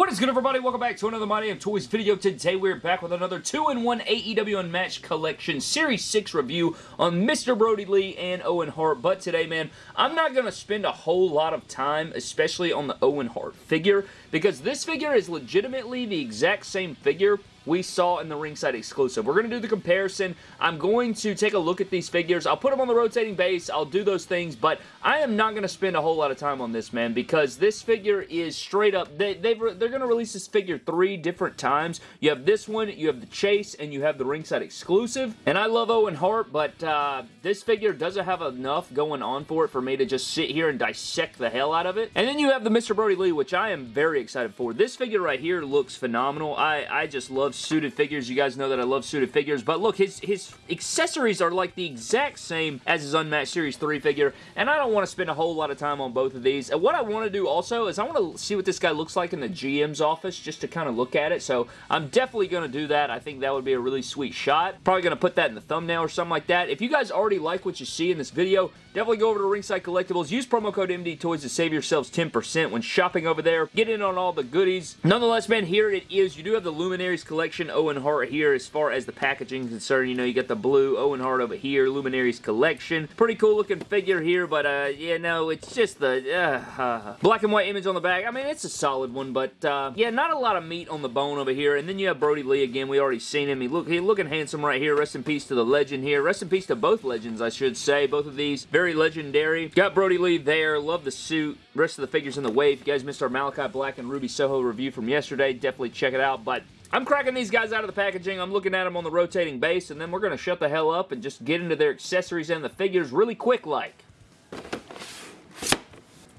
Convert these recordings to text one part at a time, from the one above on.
What is good everybody? Welcome back to another My Damn Toys video. Today we're back with another 2-in-1 AEW Unmatched Collection Series 6 review on Mr. Brodie Lee and Owen Hart. But today, man, I'm not going to spend a whole lot of time, especially on the Owen Hart figure, because this figure is legitimately the exact same figure we saw in the ringside exclusive. We're going to do the comparison. I'm going to take a look at these figures. I'll put them on the rotating base. I'll do those things, but I am not going to spend a whole lot of time on this, man, because this figure is straight up, they, they're going to release this figure three different times. You have this one, you have the Chase, and you have the ringside exclusive, and I love Owen Hart, but uh, this figure doesn't have enough going on for it for me to just sit here and dissect the hell out of it. And then you have the Mr. Brodie Lee, which I am very excited for. This figure right here looks phenomenal. I, I just love suited figures. You guys know that I love suited figures, but look, his, his accessories are like the exact same as his Unmatched Series 3 figure, and I don't want to spend a whole lot of time on both of these. And what I want to do also is I want to see what this guy looks like in the GM's office, just to kind of look at it, so I'm definitely going to do that. I think that would be a really sweet shot. Probably going to put that in the thumbnail or something like that. If you guys already like what you see in this video, definitely go over to Ringside Collectibles. Use promo code MD Toys to save yourselves 10% when shopping over there. Get in on all the goodies. Nonetheless, man, here it is. You do have the Luminaries Collection Owen Hart here as far as the packaging is concerned. You know, you got the blue Owen Hart over here, Luminaries Collection. Pretty cool looking figure here, but uh, yeah, no, it's just the uh, uh, black and white image on the back. I mean, it's a solid one, but uh, yeah, not a lot of meat on the bone over here. And then you have Brodie Lee again. We already seen him. He look, he looking handsome right here. Rest in peace to the legend here. Rest in peace to both legends, I should say. Both of these very legendary. Got Brodie Lee there. Love the suit. Rest of the figures in the wave. You guys missed our Malachi Black and Ruby Soho review from yesterday, definitely check it out. But I'm cracking these guys out of the packaging. I'm looking at them on the rotating base, and then we're going to shut the hell up and just get into their accessories and the figures really quick like.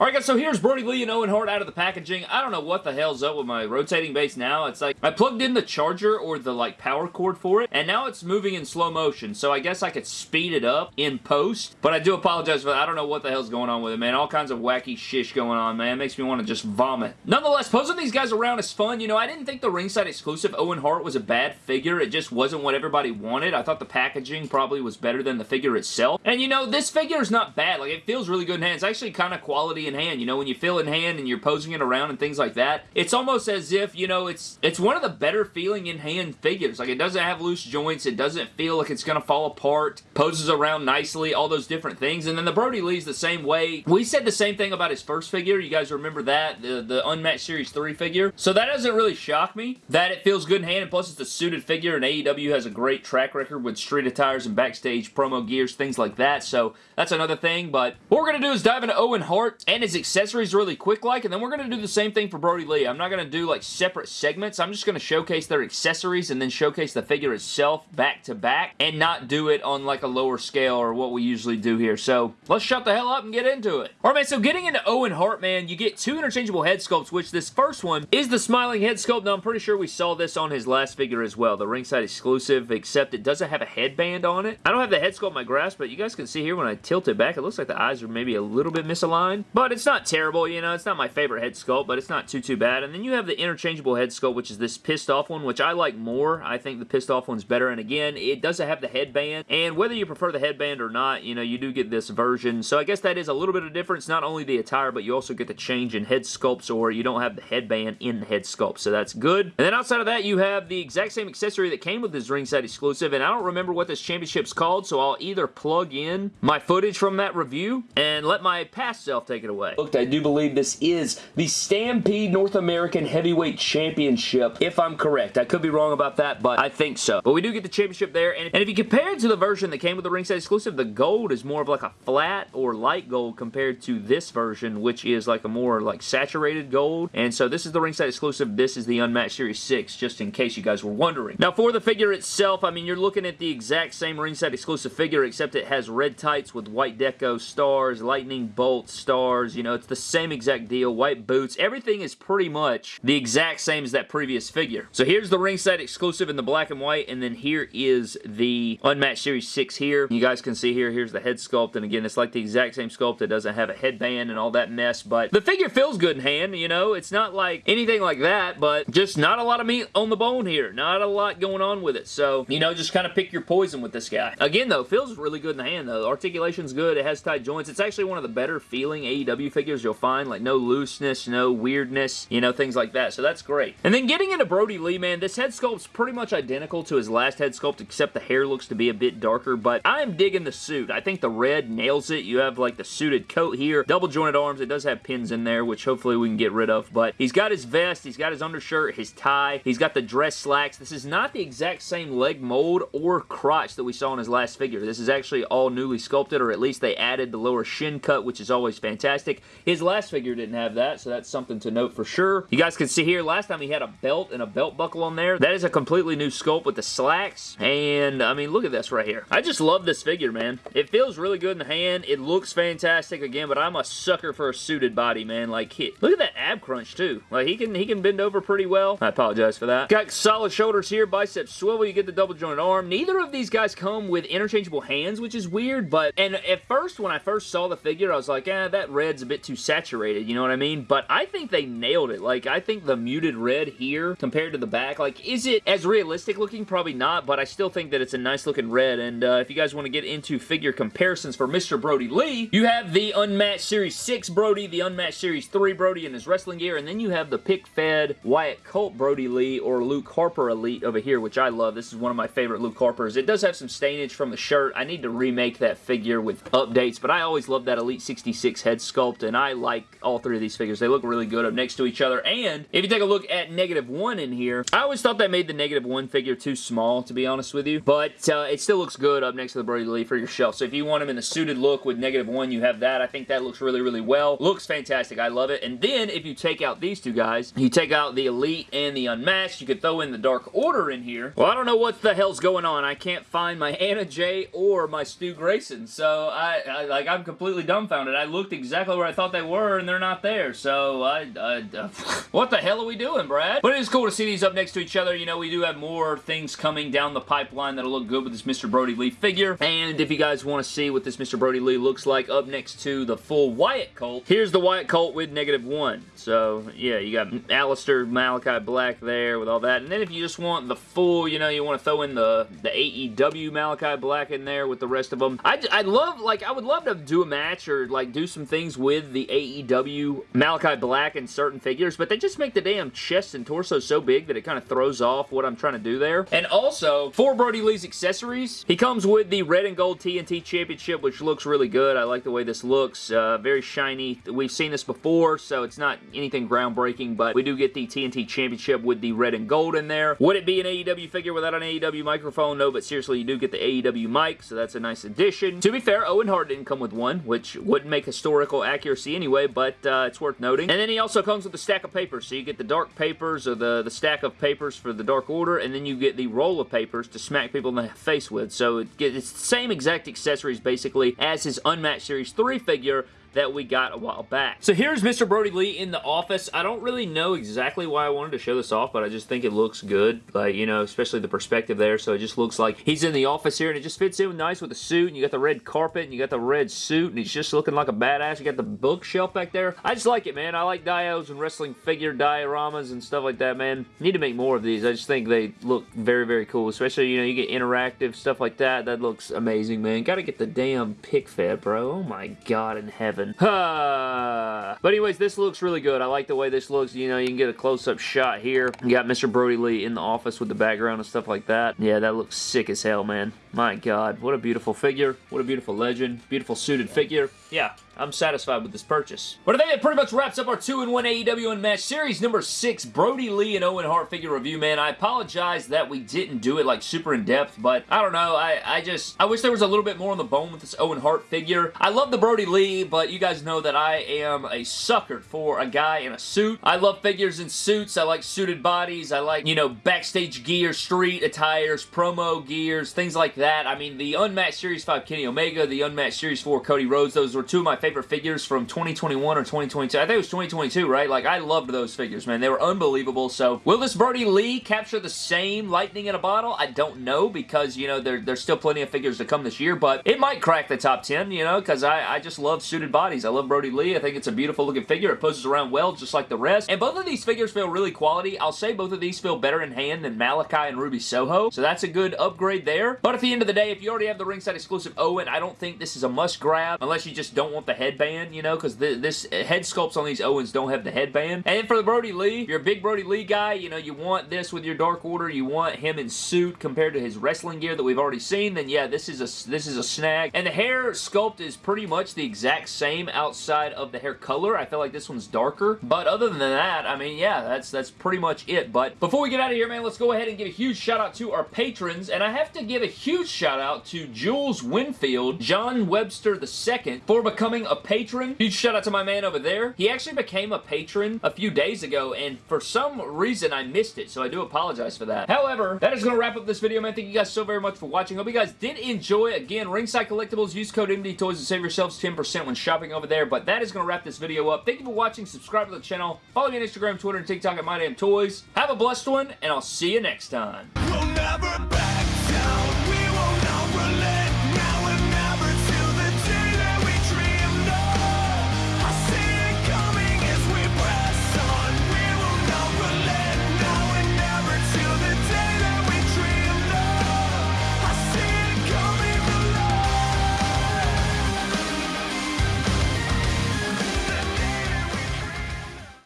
Alright guys, so here's Brodie Lee and Owen Hart out of the packaging. I don't know what the hell's up with my rotating base now. It's like, I plugged in the charger or the like power cord for it, and now it's moving in slow motion, so I guess I could speed it up in post, but I do apologize for that. I don't know what the hell's going on with it, man. All kinds of wacky shish going on, man. It makes me want to just vomit. Nonetheless, posing these guys around is fun. You know, I didn't think the ringside exclusive Owen Hart was a bad figure. It just wasn't what everybody wanted. I thought the packaging probably was better than the figure itself. And you know, this figure is not bad. Like, it feels really good in hand. It's actually kind of quality in hand. You know, when you feel in hand and you're posing it around and things like that, it's almost as if, you know, it's it's one of the better feeling in hand figures. Like, it doesn't have loose joints. It doesn't feel like it's going to fall apart. Poses around nicely. All those different things. And then the Brodie Lee's the same way. We said the same thing about his first figure. You guys remember that? The, the Unmatched Series 3 figure. So that doesn't really shock me that it feels good in hand. And plus, it's a suited figure and AEW has a great track record with street attires and backstage promo gears, things like that. So that's another thing. But what we're going to do is dive into Owen Hart and his accessories really quick like, and then we're going to do the same thing for Brodie Lee. I'm not going to do like separate segments. I'm just going to showcase their accessories and then showcase the figure itself back to back and not do it on like a lower scale or what we usually do here. So let's shut the hell up and get into it. Alright man, so getting into Owen Hart, man, you get two interchangeable head sculpts, which this first one is the smiling head sculpt. Now I'm pretty sure we saw this on his last figure as well, the ringside exclusive, except it doesn't have a headband on it. I don't have the head sculpt in my grasp, but you guys can see here when I tilt it back, it looks like the eyes are maybe a little bit misaligned, but it's not terrible, you know, it's not my favorite head sculpt, but it's not too, too bad. And then you have the interchangeable head sculpt, which is this pissed off one, which I like more. I think the pissed off one's better. And again, it doesn't have the headband. And whether you prefer the headband or not, you know, you do get this version. So I guess that is a little bit of difference. Not only the attire, but you also get the change in head sculpts, or you don't have the headband in the head sculpt. So that's good. And then outside of that, you have the exact same accessory that came with this ringside exclusive. And I don't remember what this championship's called, so I'll either plug in my footage from that review and let my past self take it away. Look, I do believe this is the Stampede North American Heavyweight Championship, if I'm correct. I could be wrong about that, but I think so. But we do get the championship there, and, and if you compare it to the version that came with the ringside exclusive, the gold is more of like a flat or light gold compared to this version, which is like a more like saturated gold, and so this is the ringside exclusive, this is the Unmatched Series 6, just in case you guys were wondering. Now, for the figure itself, I mean, you're looking at the exact same ringside exclusive figure, except it has red tights with white deco stars, lightning bolt stars, you know, it's the same exact deal, white boots, everything is pretty much the exact same as that previous figure. So here's the ringside exclusive in the black and white, and then here is the Unmatched Series 6 here. You guys can see here, here's the head sculpt, and again, it's like the exact same sculpt. It doesn't have a headband and all that mess, but the figure feels good in hand, you know? It's not like anything like that, but just not a lot of meat on the bone here. Not a lot going on with it, so, you know, just kind of pick your poison with this guy. Again, though, feels really good in the hand, though. Articulation's good. It has tight joints. It's actually one of the better feeling AEW AEW figures you'll find, like no looseness, no weirdness, you know, things like that. So that's great. And then getting into Brodie Lee, man, this head sculpt's pretty much identical to his last head sculpt, except the hair looks to be a bit darker, but I'm digging the suit. I think the red nails it. You have like the suited coat here, double jointed arms. It does have pins in there, which hopefully we can get rid of, but he's got his vest, he's got his undershirt, his tie, he's got the dress slacks. This is not the exact same leg mold or crotch that we saw in his last figure. This is actually all newly sculpted, or at least they added the lower shin cut, which is always fantastic. His last figure didn't have that, so that's something to note for sure. You guys can see here, last time he had a belt and a belt buckle on there. That is a completely new sculpt with the slacks, and I mean, look at this right here. I just love this figure, man. It feels really good in the hand. It looks fantastic again, but I'm a sucker for a suited body, man. Like, look at that ab crunch, too. Like, he can, he can bend over pretty well. I apologize for that. Got solid shoulders here, biceps swivel, you get the double jointed arm. Neither of these guys come with interchangeable hands, which is weird, but, and at first, when I first saw the figure, I was like, eh, that red's a bit too saturated, you know what I mean? But I think they nailed it. Like, I think the muted red here, compared to the back, like, is it as realistic looking? Probably not, but I still think that it's a nice looking red, and uh, if you guys want to get into figure comparisons for Mr. Brodie Lee, you have the Unmatched Series 6 Brodie, the Unmatched Series 3 Brodie in his wrestling gear, and then you have the pick-fed Wyatt Colt Brodie Lee or Luke Harper Elite over here, which I love. This is one of my favorite Luke Harpers. It does have some stainage from the shirt. I need to remake that figure with updates, but I always love that Elite 66 head sculpt, and I like all three of these figures. They look really good up next to each other, and if you take a look at negative one in here, I always thought that made the negative one figure too small, to be honest with you, but uh, it still looks good up next to the Brodie Lee for your shelf. So if you want him in the suited look with negative one, you have that. I think that looks really, really well. Looks fantastic. I love it. And then if you take out these two guys, you take out the Elite and the Unmatched, you could throw in the Dark Order in here. Well, I don't know what the hell's going on. I can't find my Anna Jay or my Stu Grayson. So I, I like I'm completely dumbfounded. I looked exactly where I thought they were and they're not there. So I, I uh, what the hell are we doing, Brad? But it is cool to see these up next to each other. You know, we do have more things coming down the pipeline that'll look good with this Mr. Brodie Lee figure. And if you guys want to see what this Mr. Brodie Lee looks like up next to the full Wyatt Colt, here's the Wyatt Colt with negative one. So, yeah, you got Aleister Malachi Black there with all that. And then if you just want the full, you know, you want to throw in the, the AEW Malachi Black in there with the rest of them. I, I love, like, I would love to do a match or, like, do some things with the AEW Malachi Black and certain figures, but they just make the damn chest and torso so big that it kind of throws off what I'm trying to do there. And also, for Brodie Lee's accessories, he comes with the red and gold TNT Championship, which looks really good. I like the way this looks. Uh, very shiny. We've seen this before, so it's not anything groundbreaking, but we do get the TNT Championship with the red and gold in there. Would it be an AEW figure without an AEW microphone? No, but seriously, you do get the AEW mic, so that's a nice addition. To be fair, Owen Hart didn't come with one, which wouldn't make historical accuracy anyway, but uh, it's worth noting. And then he also comes with a stack of papers, so you get the dark papers or the, the stack of papers for the Dark Order, and then you get the roll of papers to smack people in the face with. So it gets, it's the same exact accessories basically as his Unmatched Series 3 figure, that we got a while back. So here's Mr. Brodie Lee in the office. I don't really know exactly why I wanted to show this off, but I just think it looks good. Like, you know, especially the perspective there. So it just looks like he's in the office here, and it just fits in nice with the suit, and you got the red carpet, and you got the red suit, and he's just looking like a badass. You got the bookshelf back there. I just like it, man. I like dios and wrestling figure dioramas and stuff like that, man. Need to make more of these. I just think they look very, very cool. Especially, you know, you get interactive stuff like that. That looks amazing, man. Gotta get the damn pick fed, bro. Oh my god in heaven. but anyways, this looks really good. I like the way this looks. You know, you can get a close-up shot here. You got Mr. Brodie Lee in the office with the background and stuff like that. Yeah, that looks sick as hell, man. My god, what a beautiful figure. What a beautiful legend. Beautiful suited figure. Yeah, I'm satisfied with this purchase. But I think that pretty much wraps up our 2-in-1 AEW Unmatched Series number 6 Brodie Lee and Owen Hart figure review, man. I apologize that we didn't do it like super in depth, but I don't know. I, I just, I wish there was a little bit more on the bone with this Owen Hart figure. I love the Brodie Lee, but you guys know that I am a sucker for a guy in a suit. I love figures in suits. I like suited bodies. I like, you know, backstage gear, street attires, promo gears, things like that. I mean, the Unmatched Series 5 Kenny Omega, the Unmatched Series 4 Cody Rhodes, those were two of my favorite figures from 2021 or 2022. I think it was 2022, right? Like, I loved those figures, man. They were unbelievable. So, will this Brodie Lee capture the same lightning in a bottle? I don't know because, you know, there, there's still plenty of figures to come this year, but it might crack the top 10, you know, because I, I just love suited bodies. I love Brodie Lee. I think it's a beautiful looking figure. It poses around well, just like the rest. And both of these figures feel really quality. I'll say both of these feel better in hand than Malachi and Ruby Soho, so that's a good upgrade there. But if the end of the day, if you already have the ringside exclusive Owen, I don't think this is a must grab unless you just don't want the headband, you know, because this uh, head sculpts on these Owens don't have the headband. And for the Brodie Lee, you're a big Brodie Lee guy, you know, you want this with your Dark Order, you want him in suit compared to his wrestling gear that we've already seen, then yeah, this is a this is a snag. And the hair sculpt is pretty much the exact same outside of the hair color. I feel like this one's darker. But other than that, I mean, yeah, that's that's pretty much it. But before we get out of here, man, let's go ahead and give a huge shout out to our patrons. And I have to give a huge shout out to Jules Winfield, John Webster II, for becoming a patron. Huge shout out to my man over there. He actually became a patron a few days ago, and for some reason I missed it, so I do apologize for that. However, that is going to wrap up this video, man. Thank you guys so very much for watching. Hope you guys did enjoy. Again, Ringside Collectibles, use code MD Toys to save yourselves 10% when shopping over there. But that is going to wrap this video up. Thank you for watching. Subscribe to the channel. Follow me on Instagram, Twitter, and TikTok at MyDamnToys. Have a blessed one, and I'll see you next time. We'll